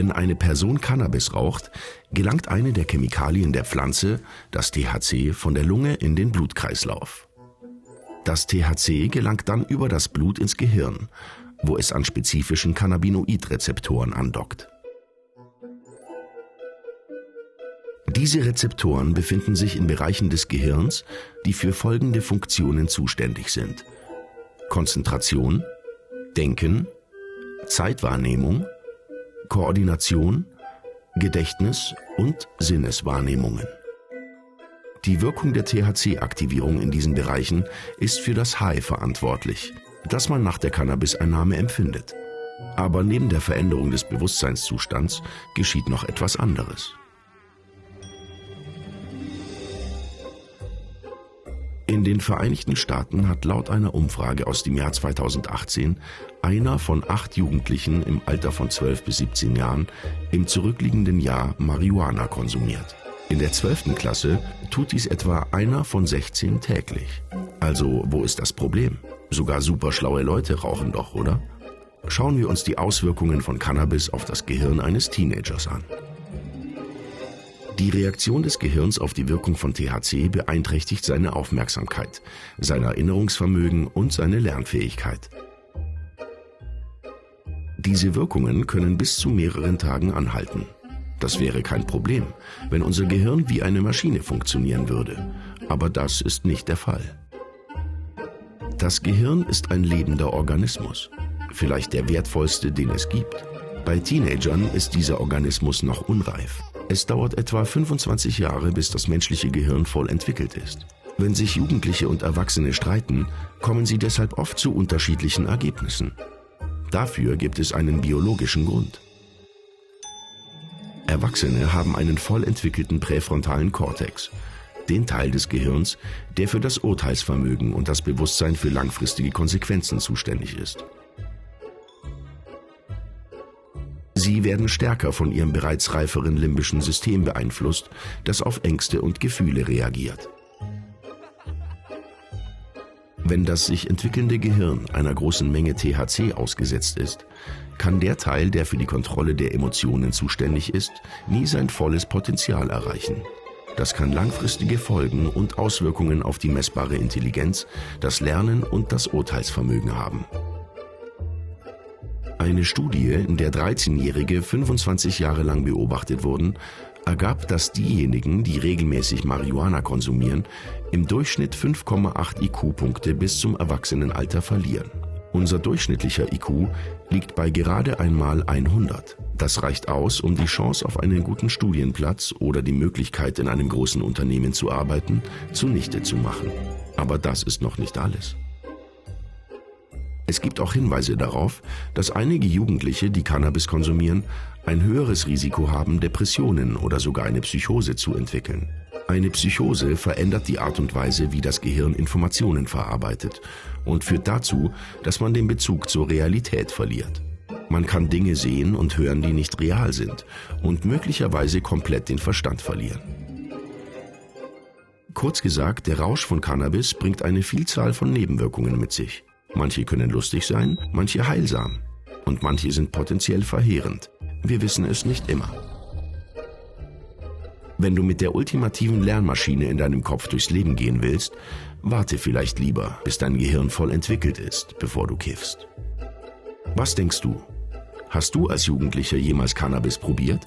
Wenn eine Person Cannabis raucht, gelangt eine der Chemikalien der Pflanze, das THC, von der Lunge in den Blutkreislauf. Das THC gelangt dann über das Blut ins Gehirn, wo es an spezifischen Cannabinoidrezeptoren andockt. Diese Rezeptoren befinden sich in Bereichen des Gehirns, die für folgende Funktionen zuständig sind. Konzentration, Denken, Zeitwahrnehmung, Koordination, Gedächtnis und Sinneswahrnehmungen. Die Wirkung der THC-Aktivierung in diesen Bereichen ist für das High verantwortlich, das man nach der Cannabiseinnahme empfindet. Aber neben der Veränderung des Bewusstseinszustands geschieht noch etwas anderes. In den Vereinigten Staaten hat laut einer Umfrage aus dem Jahr 2018 einer von acht Jugendlichen im Alter von 12 bis 17 Jahren im zurückliegenden Jahr Marihuana konsumiert. In der 12. Klasse tut dies etwa einer von 16 täglich. Also wo ist das Problem? Sogar superschlaue Leute rauchen doch, oder? Schauen wir uns die Auswirkungen von Cannabis auf das Gehirn eines Teenagers an. Die Reaktion des Gehirns auf die Wirkung von THC beeinträchtigt seine Aufmerksamkeit, sein Erinnerungsvermögen und seine Lernfähigkeit. Diese Wirkungen können bis zu mehreren Tagen anhalten. Das wäre kein Problem, wenn unser Gehirn wie eine Maschine funktionieren würde. Aber das ist nicht der Fall. Das Gehirn ist ein lebender Organismus, vielleicht der wertvollste, den es gibt. Bei Teenagern ist dieser Organismus noch unreif. Es dauert etwa 25 Jahre, bis das menschliche Gehirn voll entwickelt ist. Wenn sich Jugendliche und Erwachsene streiten, kommen sie deshalb oft zu unterschiedlichen Ergebnissen. Dafür gibt es einen biologischen Grund. Erwachsene haben einen voll entwickelten präfrontalen Kortex, den Teil des Gehirns, der für das Urteilsvermögen und das Bewusstsein für langfristige Konsequenzen zuständig ist. Sie werden stärker von ihrem bereits reiferen limbischen System beeinflusst, das auf Ängste und Gefühle reagiert. Wenn das sich entwickelnde Gehirn einer großen Menge THC ausgesetzt ist, kann der Teil, der für die Kontrolle der Emotionen zuständig ist, nie sein volles Potenzial erreichen. Das kann langfristige Folgen und Auswirkungen auf die messbare Intelligenz, das Lernen und das Urteilsvermögen haben. Eine Studie, in der 13-Jährige 25 Jahre lang beobachtet wurden, ergab, dass diejenigen, die regelmäßig Marihuana konsumieren, im Durchschnitt 5,8 IQ-Punkte bis zum Erwachsenenalter verlieren. Unser durchschnittlicher IQ liegt bei gerade einmal 100. Das reicht aus, um die Chance auf einen guten Studienplatz oder die Möglichkeit, in einem großen Unternehmen zu arbeiten, zunichte zu machen. Aber das ist noch nicht alles. Es gibt auch Hinweise darauf, dass einige Jugendliche, die Cannabis konsumieren, ein höheres Risiko haben, Depressionen oder sogar eine Psychose zu entwickeln. Eine Psychose verändert die Art und Weise, wie das Gehirn Informationen verarbeitet und führt dazu, dass man den Bezug zur Realität verliert. Man kann Dinge sehen und hören, die nicht real sind und möglicherweise komplett den Verstand verlieren. Kurz gesagt, der Rausch von Cannabis bringt eine Vielzahl von Nebenwirkungen mit sich. Manche können lustig sein, manche heilsam und manche sind potenziell verheerend. Wir wissen es nicht immer. Wenn du mit der ultimativen Lernmaschine in deinem Kopf durchs Leben gehen willst, warte vielleicht lieber, bis dein Gehirn voll entwickelt ist, bevor du kiffst. Was denkst du? Hast du als Jugendlicher jemals Cannabis probiert?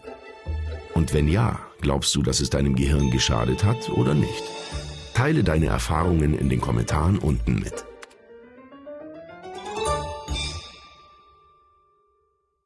Und wenn ja, glaubst du, dass es deinem Gehirn geschadet hat oder nicht? Teile deine Erfahrungen in den Kommentaren unten mit.